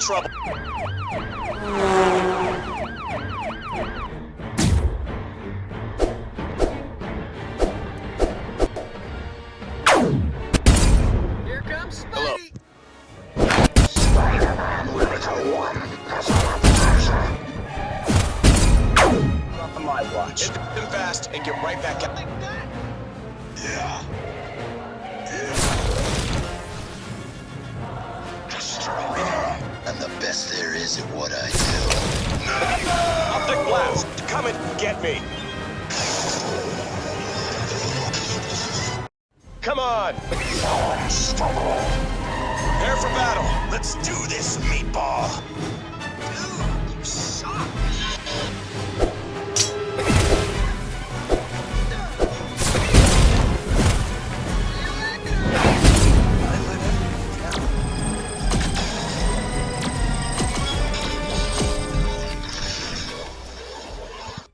trouble. Here comes Spidey. Hello. Spidey. Not on my watch. Hit them fast and get right back at Like that. Is at what I do. Optic blast. Come and get me. Come on. Prepare for battle. Let's do this, meatball.